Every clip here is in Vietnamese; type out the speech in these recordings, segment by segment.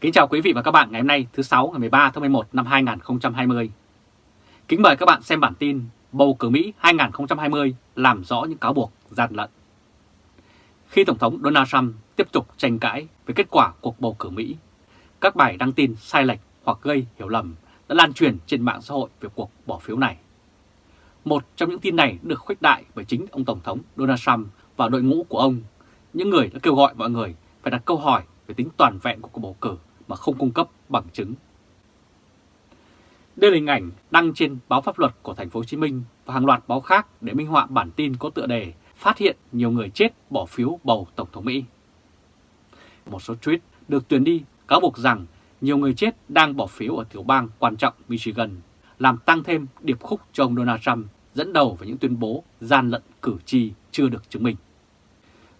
Kính chào quý vị và các bạn ngày hôm nay thứ 6 ngày 13 tháng 11 năm 2020. Kính mời các bạn xem bản tin Bầu cử Mỹ 2020 làm rõ những cáo buộc gian lận. Khi Tổng thống Donald Trump tiếp tục tranh cãi về kết quả cuộc bầu cử Mỹ, các bài đăng tin sai lệch hoặc gây hiểu lầm đã lan truyền trên mạng xã hội về cuộc bỏ phiếu này. Một trong những tin này được khuếch đại bởi chính ông Tổng thống Donald Trump và đội ngũ của ông, những người đã kêu gọi mọi người phải đặt câu hỏi về tính toàn vẹn của cuộc bầu cử mà không cung cấp bằng chứng. Đây là hình ảnh đăng trên báo pháp luật của thành phố Hồ Chí Minh và hàng loạt báo khác để minh họa bản tin có tựa đề phát hiện nhiều người chết bỏ phiếu bầu Tổng thống Mỹ. Một số tweet được tuyển đi cáo buộc rằng nhiều người chết đang bỏ phiếu ở tiểu bang quan trọng Michigan, làm tăng thêm điệp khúc cho ông Donald Trump dẫn đầu với những tuyên bố gian lận cử tri chưa được chứng minh.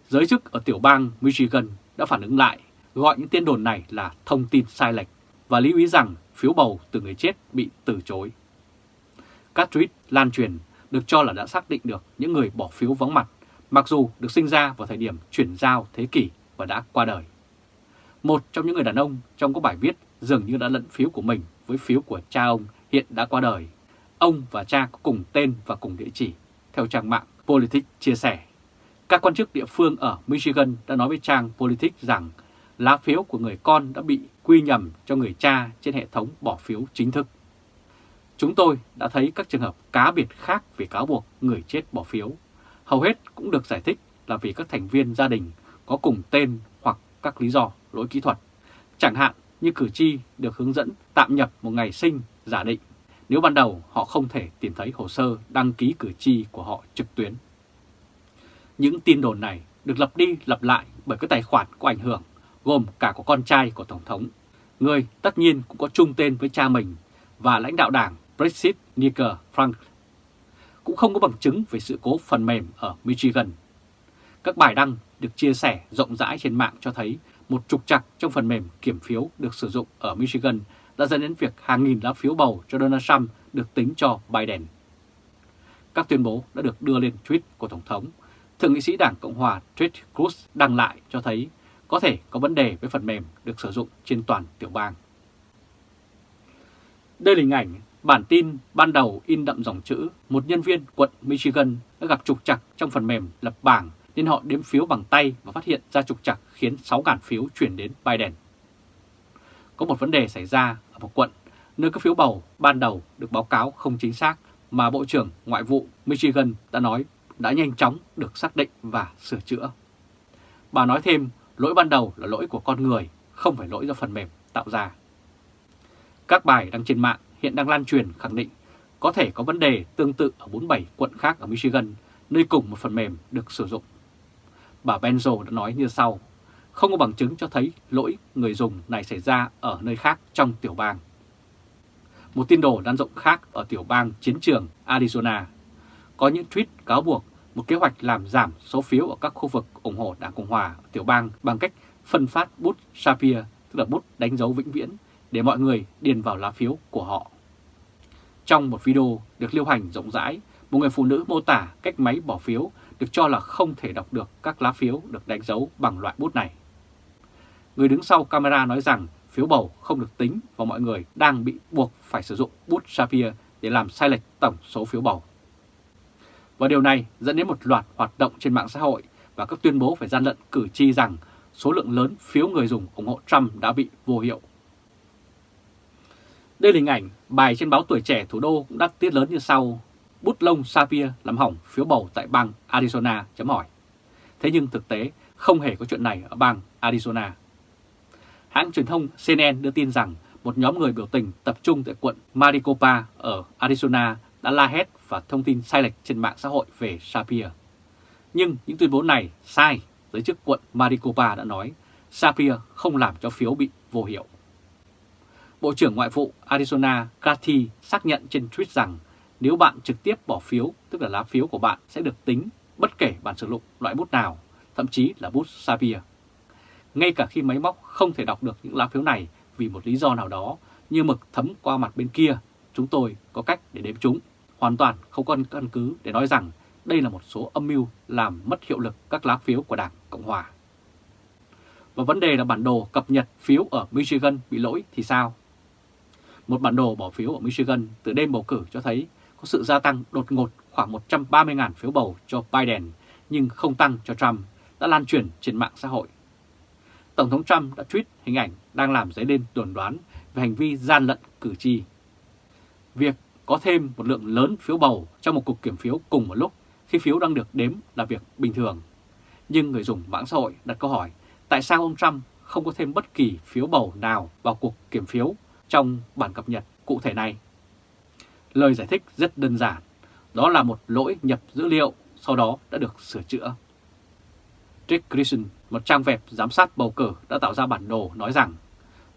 Giới chức ở tiểu bang Michigan đã phản ứng lại, gọi những tin đồn này là thông tin sai lệch và lưu ý rằng phiếu bầu từ người chết bị từ chối. Các tweet lan truyền được cho là đã xác định được những người bỏ phiếu vắng mặt, mặc dù được sinh ra vào thời điểm chuyển giao thế kỷ và đã qua đời. Một trong những người đàn ông trong có bài viết dường như đã lẫn phiếu của mình với phiếu của cha ông hiện đã qua đời. Ông và cha có cùng tên và cùng địa chỉ, theo trang mạng Politics chia sẻ. Các quan chức địa phương ở Michigan đã nói với trang Politics rằng lá phiếu của người con đã bị quy nhầm cho người cha trên hệ thống bỏ phiếu chính thức. Chúng tôi đã thấy các trường hợp cá biệt khác về cáo buộc người chết bỏ phiếu. Hầu hết cũng được giải thích là vì các thành viên gia đình có cùng tên hoặc các lý do lỗi kỹ thuật. Chẳng hạn như cử tri được hướng dẫn tạm nhập một ngày sinh giả định nếu ban đầu họ không thể tìm thấy hồ sơ đăng ký cử tri của họ trực tuyến. Những tin đồn này được lặp đi lặp lại bởi các tài khoản có ảnh hưởng, gồm cả của con trai của Tổng thống, người tất nhiên cũng có chung tên với cha mình và lãnh đạo đảng Brexit Nicker Frank. Cũng không có bằng chứng về sự cố phần mềm ở Michigan. Các bài đăng được chia sẻ rộng rãi trên mạng cho thấy một trục trặc trong phần mềm kiểm phiếu được sử dụng ở Michigan đã dẫn đến việc hàng nghìn lá phiếu bầu cho Donald Trump được tính cho Biden. Các tuyên bố đã được đưa lên tweet của Tổng thống. Thượng nghị sĩ Đảng Cộng hòa Ted Cruz đăng lại cho thấy có thể có vấn đề với phần mềm được sử dụng trên toàn tiểu bang. Đây là hình ảnh bản tin ban đầu in đậm dòng chữ một nhân viên quận Michigan đã gặp trục trặc trong phần mềm lập bảng nên họ đếm phiếu bằng tay và phát hiện ra trục trặc khiến 6.000 phiếu chuyển đến Biden. Có một vấn đề xảy ra ở một quận nơi các phiếu bầu ban đầu được báo cáo không chính xác mà Bộ trưởng Ngoại vụ Michigan đã nói đã nhanh chóng được xác định và sửa chữa. Bà nói thêm lỗi ban đầu là lỗi của con người, không phải lỗi do phần mềm tạo ra. Các bài đăng trên mạng hiện đang lan truyền khẳng định có thể có vấn đề tương tự ở 47 quận khác ở Michigan, nơi cùng một phần mềm được sử dụng. Bà Benzo đã nói như sau, không có bằng chứng cho thấy lỗi người dùng này xảy ra ở nơi khác trong tiểu bang. Một tin đồn lan rộng khác ở tiểu bang chiến trường Arizona. Có những tweet cáo buộc một kế hoạch làm giảm số phiếu ở các khu vực ủng hộ Đảng Cộng Hòa ở tiểu bang bằng cách phân phát bút Sapir, tức là bút đánh dấu vĩnh viễn, để mọi người điền vào lá phiếu của họ. Trong một video được lưu hành rộng rãi, một người phụ nữ mô tả cách máy bỏ phiếu được cho là không thể đọc được các lá phiếu được đánh dấu bằng loại bút này. Người đứng sau camera nói rằng phiếu bầu không được tính và mọi người đang bị buộc phải sử dụng bút Sapir để làm sai lệch tổng số phiếu bầu. Và điều này dẫn đến một loạt hoạt động trên mạng xã hội và các tuyên bố phải gian lận cử tri rằng số lượng lớn phiếu người dùng ủng hộ Trump đã bị vô hiệu. Đây là hình ảnh bài trên báo Tuổi Trẻ Thủ đô cũng đắt tiết lớn như sau. Bút lông Sapir làm hỏng phiếu bầu tại bang Arizona, chấm hỏi. Thế nhưng thực tế, không hề có chuyện này ở bang Arizona. Hãng truyền thông CNN đưa tin rằng một nhóm người biểu tình tập trung tại quận Maricopa ở Arizona đã la hét và thông tin sai lệch trên mạng xã hội về Sapir. Nhưng những tuyên bố này sai, giới chức quận Maricopa đã nói Sapir không làm cho phiếu bị vô hiệu. Bộ trưởng Ngoại vụ Arizona Cathy xác nhận trên tweet rằng nếu bạn trực tiếp bỏ phiếu, tức là lá phiếu của bạn sẽ được tính bất kể bạn sử dụng loại bút nào, thậm chí là bút Sapir. Ngay cả khi máy móc không thể đọc được những lá phiếu này vì một lý do nào đó, như mực thấm qua mặt bên kia, chúng tôi có cách để đếm chúng. Hoàn toàn không có căn cứ để nói rằng đây là một số âm mưu làm mất hiệu lực các lá phiếu của Đảng Cộng Hòa. Và vấn đề là bản đồ cập nhật phiếu ở Michigan bị lỗi thì sao? Một bản đồ bỏ phiếu ở Michigan từ đêm bầu cử cho thấy có sự gia tăng đột ngột khoảng 130.000 phiếu bầu cho Biden, nhưng không tăng cho Trump, đã lan truyền trên mạng xã hội. Tổng thống Trump đã tweet hình ảnh đang làm dấy lên đồn đoán về hành vi gian lận cử tri. Việc có thêm một lượng lớn phiếu bầu trong một cuộc kiểm phiếu cùng một lúc khi phiếu đang được đếm là việc bình thường. Nhưng người dùng mạng xã hội đặt câu hỏi tại sao ông Trump không có thêm bất kỳ phiếu bầu nào vào cuộc kiểm phiếu trong bản cập nhật cụ thể này. Lời giải thích rất đơn giản, đó là một lỗi nhập dữ liệu sau đó đã được sửa chữa. Trick Grison, một trang web giám sát bầu cử đã tạo ra bản đồ nói rằng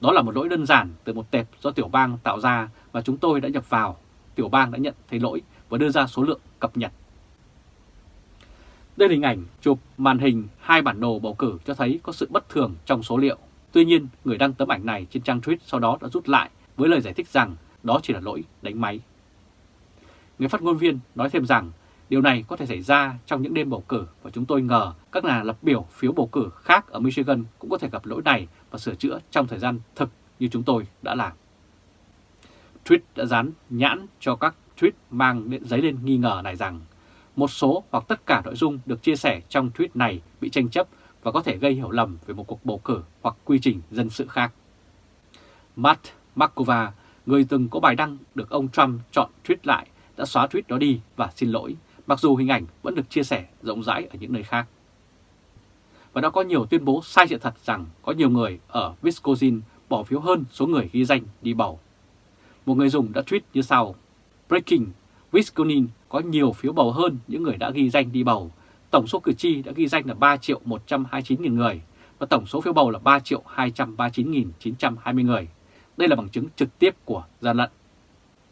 đó là một lỗi đơn giản từ một tệp do tiểu bang tạo ra và chúng tôi đã nhập vào. Tiểu bang đã nhận thấy lỗi và đưa ra số lượng cập nhật. Đây là hình ảnh chụp màn hình hai bản đồ bầu cử cho thấy có sự bất thường trong số liệu. Tuy nhiên, người đăng tấm ảnh này trên trang tweet sau đó đã rút lại với lời giải thích rằng đó chỉ là lỗi đánh máy. Người phát ngôn viên nói thêm rằng điều này có thể xảy ra trong những đêm bầu cử và chúng tôi ngờ các nhà lập biểu phiếu bầu cử khác ở Michigan cũng có thể gặp lỗi này và sửa chữa trong thời gian thực như chúng tôi đã làm. Tweet đã dán nhãn cho các tweet mang giấy lên nghi ngờ này rằng một số hoặc tất cả nội dung được chia sẻ trong tweet này bị tranh chấp và có thể gây hiểu lầm về một cuộc bầu cử hoặc quy trình dân sự khác. Matt Markova, người từng có bài đăng được ông Trump chọn tweet lại, đã xóa tweet đó đi và xin lỗi, mặc dù hình ảnh vẫn được chia sẻ rộng rãi ở những nơi khác. Và đã có nhiều tuyên bố sai sự thật rằng có nhiều người ở Wisconsin bỏ phiếu hơn số người ghi danh đi bầu. Một người dùng đã tweet như sau, Breaking, Wisconsin có nhiều phiếu bầu hơn những người đã ghi danh đi bầu. Tổng số cử tri đã ghi danh là 3 triệu 129 nghìn người và tổng số phiếu bầu là 3 triệu 239.920 người. Đây là bằng chứng trực tiếp của gian lận.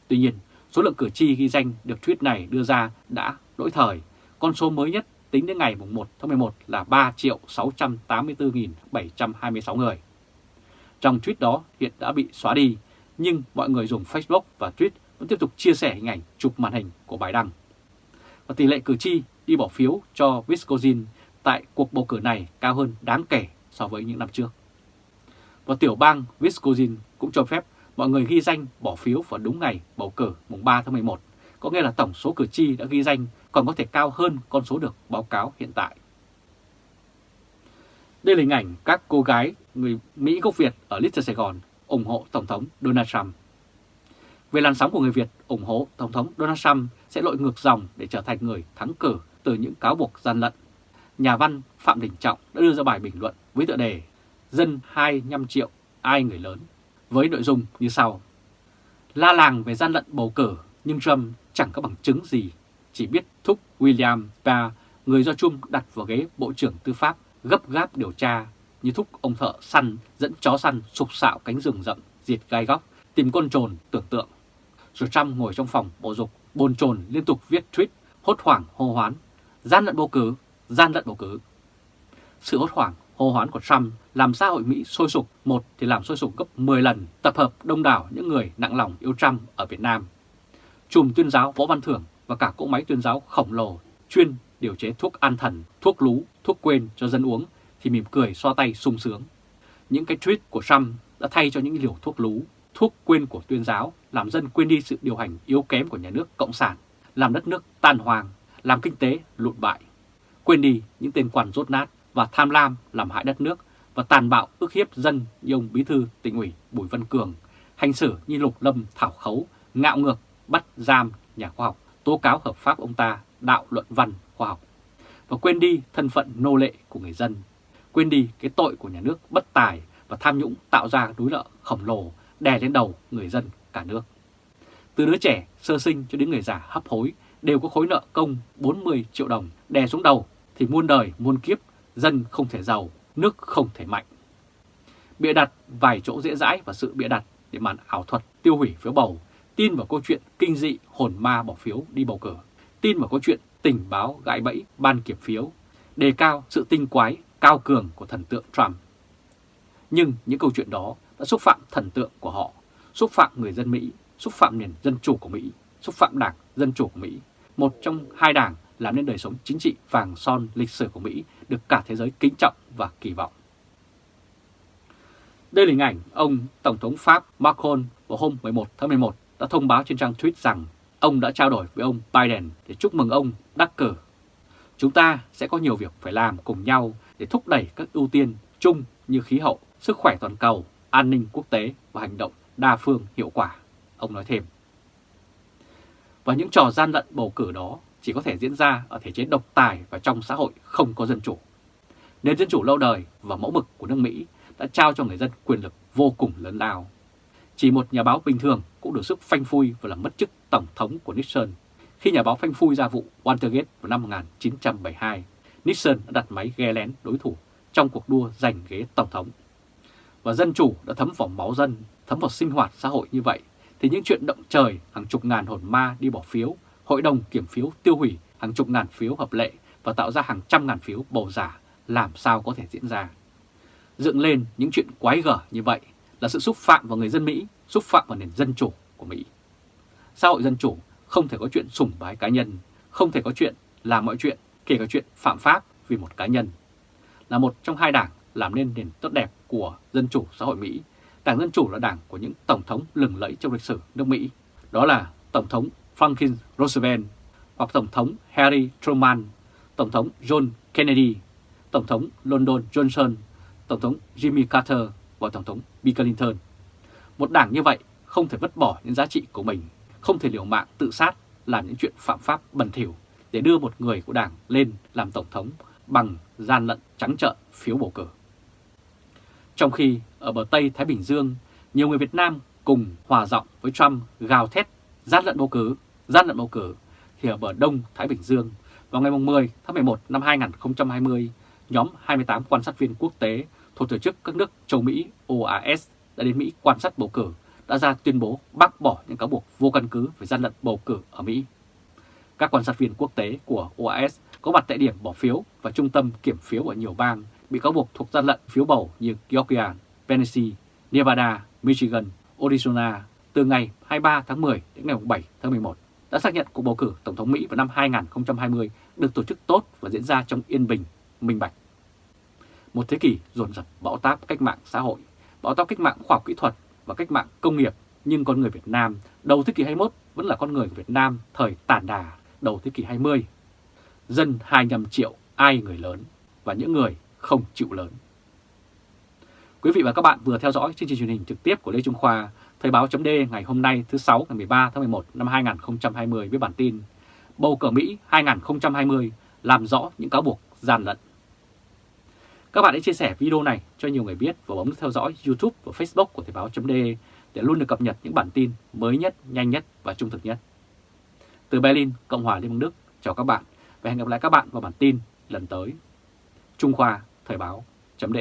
Tuy nhiên, số lượng cử tri ghi danh được tweet này đưa ra đã lỗi thời. Con số mới nhất tính đến ngày 1 tháng 11 là 3 triệu 684.726 người. Trong tweet đó hiện đã bị xóa đi, nhưng mọi người dùng Facebook và Twitter vẫn tiếp tục chia sẻ hình ảnh chụp màn hình của bài đăng. Và tỷ lệ cử tri đi bỏ phiếu cho Wisconsin tại cuộc bầu cử này cao hơn đáng kể so với những năm trước. Và tiểu bang Wisconsin cũng cho phép mọi người ghi danh bỏ phiếu vào đúng ngày bầu cử mùng 3 tháng 11, có nghĩa là tổng số cử tri đã ghi danh còn có thể cao hơn con số được báo cáo hiện tại. Đây là hình ảnh các cô gái người Mỹ gốc Việt ở Little Sài Gòn ủng hộ Tổng thống Donald Trump. Về làn sóng của người Việt ủng hộ Tổng thống Donald Trump sẽ lội ngược dòng để trở thành người thắng cử từ những cáo buộc gian lận. Nhà văn Phạm Đình Trọng đã đưa ra bài bình luận với tựa đề Dân 25 triệu, ai người lớn, với nội dung như sau. La làng về gian lận bầu cử, nhưng Trump chẳng có bằng chứng gì, chỉ biết thúc William Barr, người do Trump đặt vào ghế Bộ trưởng Tư pháp, gấp gáp điều tra, như thúc ông thợ săn dẫn chó săn sục sạo cánh rừng rậm, diệt gai góc, tìm con trồn tưởng tượng. Rồi Trump ngồi trong phòng bộ dục, bồn chồn liên tục viết tweet, hốt hoảng hô hoán, gian lận bầu cử, gian lận bầu cử. Sự hốt hoảng hô hoán của Trump làm xã hội Mỹ sôi sục, một thì làm sôi sục gấp 10 lần, tập hợp đông đảo những người nặng lòng yêu Trump ở Việt Nam. Chùm tuyên giáo Võ Văn Thưởng và cả cỗ máy tuyên giáo khổng lồ chuyên điều chế thuốc an thần, thuốc lú, thuốc quên cho dân uống thì mỉm cười xoa tay sung sướng. Những cái tweet của Trump đã thay cho những liều thuốc lú, thuốc quên của tuyên giáo làm dân quên đi sự điều hành yếu kém của nhà nước Cộng sản, làm đất nước tan hoang, làm kinh tế lụn bại. Quên đi những tên quan rốt nát và tham lam làm hại đất nước và tàn bạo ức hiếp dân như ông Bí thư tỉnh ủy Bùi Văn Cường, hành xử như lục lâm thảo khấu, ngạo ngược, bắt giam nhà khoa học, tố cáo hợp pháp ông ta đạo luận văn khoa học. Và quên đi thân phận nô lệ của người dân, quên đi cái tội của nhà nước bất tài và tham nhũng tạo ra núi nợ khổng lồ đè lên đầu người dân cả nước. Từ đứa trẻ sơ sinh cho đến người già hấp hối đều có khối nợ công 40 triệu đồng đè xuống đầu thì muôn đời muôn kiếp dân không thể giàu, nước không thể mạnh. Bịa đặt vài chỗ dễ dãi và sự bịa đặt để màn ảo thuật tiêu hủy phiếu bầu, tin vào câu chuyện kinh dị hồn ma bỏ phiếu đi bầu cử, tin vào câu chuyện tình báo gãi bẫy ban kiểm phiếu, đề cao sự tinh quái cao cường của thần tượng Trump. Nhưng những câu chuyện đó đã xúc phạm thần tượng của họ, xúc phạm người dân Mỹ, xúc phạm nền dân chủ của Mỹ, xúc phạm đảng Dân Chủ của Mỹ, một trong hai đảng làm nên đời sống chính trị vàng son lịch sử của Mỹ được cả thế giới kính trọng và kỳ vọng. Đây là hình ảnh ông Tổng thống Pháp Macron vào hôm 11 tháng 11 đã thông báo trên trang tweet rằng ông đã trao đổi với ông Biden để chúc mừng ông đắc cử. Chúng ta sẽ có nhiều việc phải làm cùng nhau để thúc đẩy các ưu tiên chung như khí hậu, sức khỏe toàn cầu, an ninh quốc tế và hành động đa phương hiệu quả, ông nói thêm. Và những trò gian lận bầu cử đó chỉ có thể diễn ra ở thể chế độc tài và trong xã hội không có dân chủ. Nền dân chủ lâu đời và mẫu mực của nước Mỹ đã trao cho người dân quyền lực vô cùng lớn lao. Chỉ một nhà báo bình thường cũng được sức phanh phui và làm mất chức tổng thống của Nixon. Khi nhà báo phanh phui ra vụ Watergate vào năm 1972, Nixon đã đặt máy ghe lén đối thủ trong cuộc đua giành ghế tổng thống. Và dân chủ đã thấm vào máu dân, thấm vào sinh hoạt xã hội như vậy, thì những chuyện động trời hàng chục ngàn hồn ma đi bỏ phiếu, hội đồng kiểm phiếu tiêu hủy hàng chục ngàn phiếu hợp lệ và tạo ra hàng trăm ngàn phiếu bầu giả làm sao có thể diễn ra. Dựng lên những chuyện quái gở như vậy là sự xúc phạm vào người dân Mỹ, xúc phạm vào nền dân chủ của Mỹ. Xã hội dân chủ không thể có chuyện sủng bái cá nhân, không thể có chuyện làm mọi chuyện, kể cả chuyện phạm pháp vì một cá nhân. Là một trong hai đảng làm nên nền tốt đẹp của dân chủ xã hội Mỹ, Đảng Dân Chủ là đảng của những tổng thống lừng lẫy trong lịch sử nước Mỹ. Đó là Tổng thống Franklin Roosevelt hoặc Tổng thống Harry Truman, Tổng thống John Kennedy, Tổng thống Lyndon Johnson, Tổng thống Jimmy Carter và Tổng thống Bill Clinton. Một đảng như vậy không thể vứt bỏ những giá trị của mình, không thể liều mạng tự sát làm những chuyện phạm pháp bẩn thỉu để đưa một người của đảng lên làm Tổng thống bằng gian lận trắng trợn phiếu bầu cử. Trong khi ở bờ Tây Thái Bình Dương, nhiều người Việt Nam cùng hòa giọng với Trump gào thét gian lận bầu cử, gian lận bầu cử, thì ở bờ Đông Thái Bình Dương, vào ngày 10 tháng 11 năm 2020, nhóm 28 quan sát viên quốc tế thuộc tổ chức các nước châu Mỹ OAS đã đến Mỹ quan sát bầu cử đã ra tuyên bố bác bỏ những cáo buộc vô căn cứ về gian lận bầu cử ở Mỹ. Các quan sát viên quốc tế của OAS có mặt tại điểm bỏ phiếu và trung tâm kiểm phiếu ở nhiều bang bị cáo buộc thuộc gian lận phiếu bầu như Georgia, Tennessee, Nevada, Michigan, Arizona từ ngày 23 tháng 10 đến ngày 7 tháng 11 đã xác nhận cuộc bầu cử Tổng thống Mỹ vào năm 2020 được tổ chức tốt và diễn ra trong yên bình, minh bạch. Một thế kỷ dồn dập bão táp cách mạng xã hội, bão táp cách mạng khoa học kỹ thuật và cách mạng công nghiệp, nhưng con người Việt Nam đầu thế kỷ 21 vẫn là con người Việt Nam thời tàn đà đầu thế kỷ 20. Dân 25 triệu ai người lớn và những người không chịu lớn. Quý vị và các bạn vừa theo dõi chương trình truyền hình trực tiếp của Lê Trung Khoa, Thời báo chấm ngày hôm nay thứ 6 ngày 13 tháng 11 năm 2020 với bản tin Bầu cử Mỹ 2020 làm rõ những cáo buộc gian lận. Các bạn hãy chia sẻ video này cho nhiều người biết và bấm theo dõi YouTube và Facebook của Thời báo chấm để luôn được cập nhật những bản tin mới nhất, nhanh nhất và trung thực nhất. Từ Berlin, Cộng hòa Liên bang Đức, chào các bạn và hẹn gặp lại các bạn vào bản tin lần tới. Trung Khoa Thời báo chấm